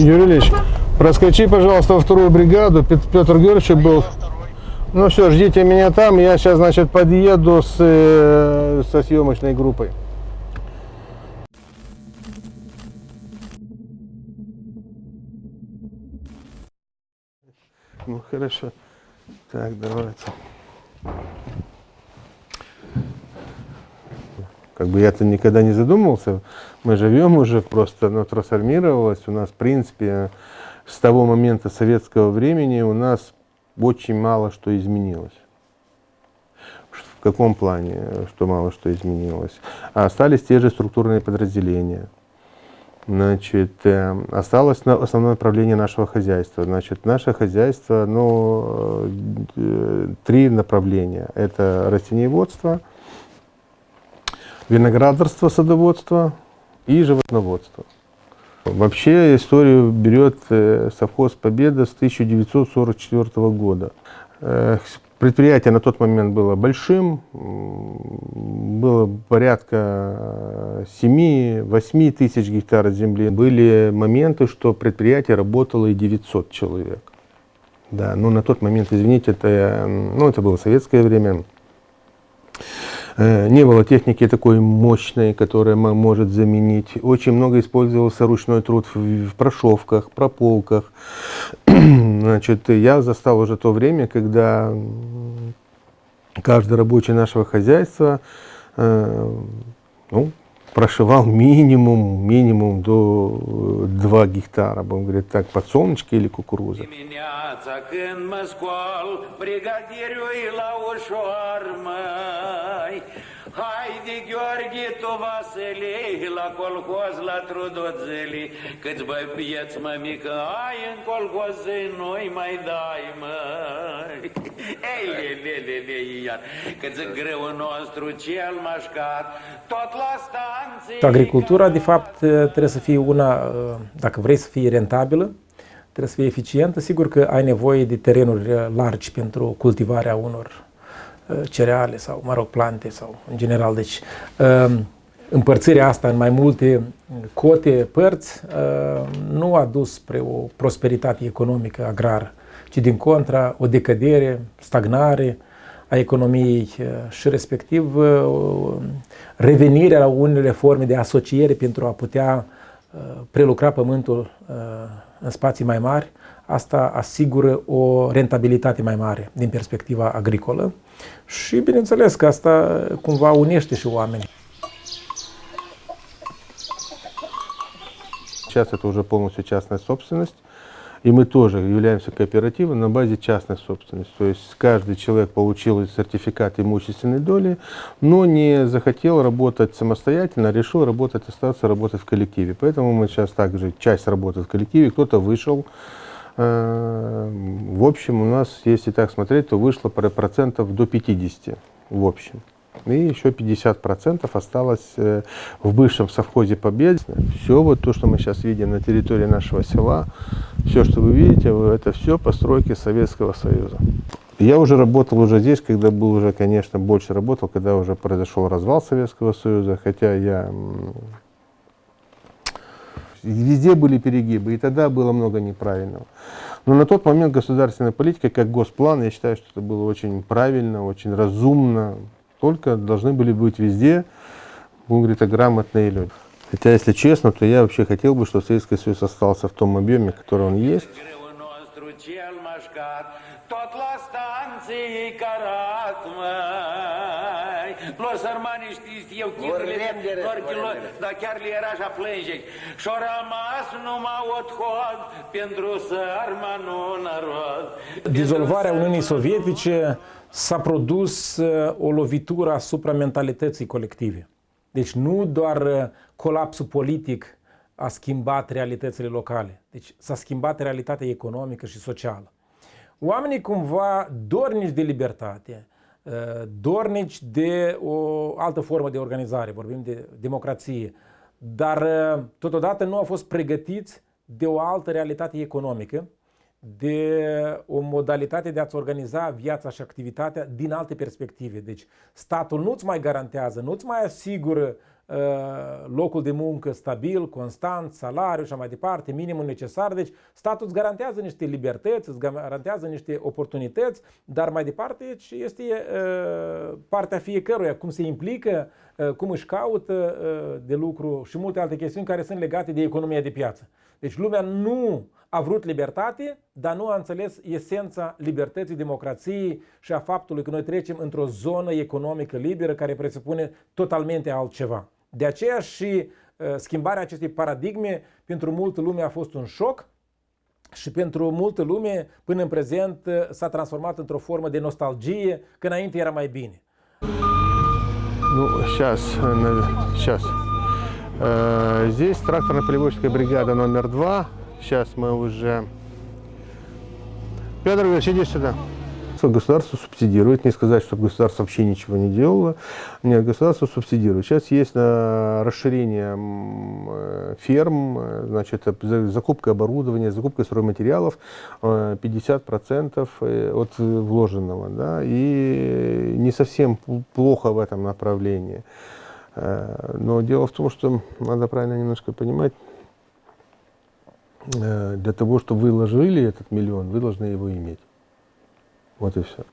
Юрий Ильич, проскочи, пожалуйста, во вторую бригаду. Пет- Петр Георгиевич был. Ну все, ждите меня там. Я сейчас, значит, подъеду с, э, со съемочной группой. Ну хорошо. Так, давайте. Как бы я-то никогда не задумывался. Мы живем уже, просто оно трансформировалось. У нас, в принципе, с того момента советского времени у нас очень мало что изменилось. В каком плане, что мало что изменилось? А остались те же структурные подразделения. Значит, э, осталось на- основное направление нашего хозяйства. Значит, наше хозяйство, ну, э, три направления. Это растениеводство, виноградарство, садоводство и животноводство. Вообще историю берет э, совхоз «Победа» с 1944 года. Э, Предприятие на тот момент было большим, было порядка 7-8 тысяч гектаров земли. Были моменты, что предприятие работало и 900 человек. Да, но на тот момент, извините, это, э, ну, это было советское время. Э, Не было техники такой мощной, которая мо- может заменить. Очень много использовался ручной труд в, прошивках, прополках. Значит, я застал уже то время, когда каждый рабочий нашего хозяйства э, ну, прошивал минимум, минимум до 2 гектара, будем говорить так, подсолнечки или кукуруза. E tu Vasile, la colhoz, la trudoțeli, Câți băi vieți, mă, mică, ai în colhoz, nu-i mai dai, măi. Ei, le, le, le, le, iar, că zic greu nostru cel mașcat, tot la stanții... Agricultura, de fapt, trebuie să fie una, dacă vrei să fie rentabilă, trebuie să fie eficientă. Sigur că ai nevoie de terenuri largi pentru cultivarea unor uh, cereale sau, mă rog, plante sau în general. Deci, um, împărțirea asta în mai multe cote, părți, uh, nu a dus spre o prosperitate economică agrară, ci din contra o decădere, stagnare a economiei uh, și respectiv uh, revenirea la unele forme de asociere pentru a putea uh, prelucra pământul uh, în spații mai mari, asta asigură o rentabilitate mai mare din perspectiva agricolă și bineînțeles că asta cumva unește și oamenii. Сейчас это уже полностью частная собственность. И мы тоже являемся кооперативом на базе частной собственности. То есть каждый человек получил сертификат имущественной доли, но не захотел работать самостоятельно, а решил работать, остаться работать в коллективе. Поэтому мы сейчас также часть работает в коллективе, кто-то вышел. Э, В общем, у нас, если так смотреть, то вышло про- процентов до 50 в общем. И еще 50% осталось э, в бывшем совхозе Побед. Все вот то, что мы сейчас видим на территории нашего села, все, что вы видите, это все постройки Советского Союза. Я уже работал уже здесь, когда был уже, конечно, больше работал, когда уже произошел развал Советского Союза, хотя я Везде были перегибы, и тогда было много неправильного. Но на тот момент государственная политика, как госплан, я считаю, что это было очень правильно, очень разумно. Только должны были быть везде, будем говорить, грамотные люди. Хотя, если честно, то я вообще хотел бы, чтобы Советский Союз остался в том объеме, который он есть. Greu nostru cel mașcat, tot la stanții carat, măi. Lo sărmani știți, eu s-a produs uh, o lovitură asupra mentalității colective. Deci nu doar uh, colapsul politic a schimbat realitățile locale, deci s-a schimbat realitatea economică și socială. Oamenii cumva dornici de libertate, uh, dornici de o altă formă de organizare, vorbim de democrație, dar uh, totodată nu au fost pregătiți de o altă realitate economică, de o modalitate de a-ți organiza viața și activitatea din alte perspective. Deci statul nu-ți mai garantează, nu-ți mai asigură uh, uh, locul de muncă stabil, constant, salariu și așa mai departe, minimul necesar. Deci statul îți garantează niște libertăți, îți garantează niște oportunități, dar mai departe deci, este uh, partea fiecăruia, cum se implică, uh, cum își caută uh, de lucru și multe alte chestiuni care sunt legate de economia de piață. Deci lumea nu a vrut libertate, dar nu a înțeles esența libertății, democrației și a faptului că noi trecem într-o zonă economică liberă care presupune totalmente altceva. De aceea și uh, schimbarea acestei paradigme pentru multă lume a fost un șoc și pentru multă lume până în prezent uh, s-a transformat într-o formă de nostalgie, că înainte era mai bine. Ну, сейчас, сейчас. Э, Здесь тракторно-полеводческая бригада номер два. Сейчас мы уже... Петр Ильич, иди сюда. Государство субсидирует, не сказать, что государство вообще ничего не делало. Нет, государство субсидирует. Сейчас есть э, расширение э, ферм, э, значит, э, за- закупка оборудования, закупка стройматериалов э, 50% э, от вложенного. Да, и не совсем плохо в этом направлении. Но дело в том, что надо правильно немножко понимать, для того, чтобы вы вложили этот миллион, вы должны его иметь. Вот и все.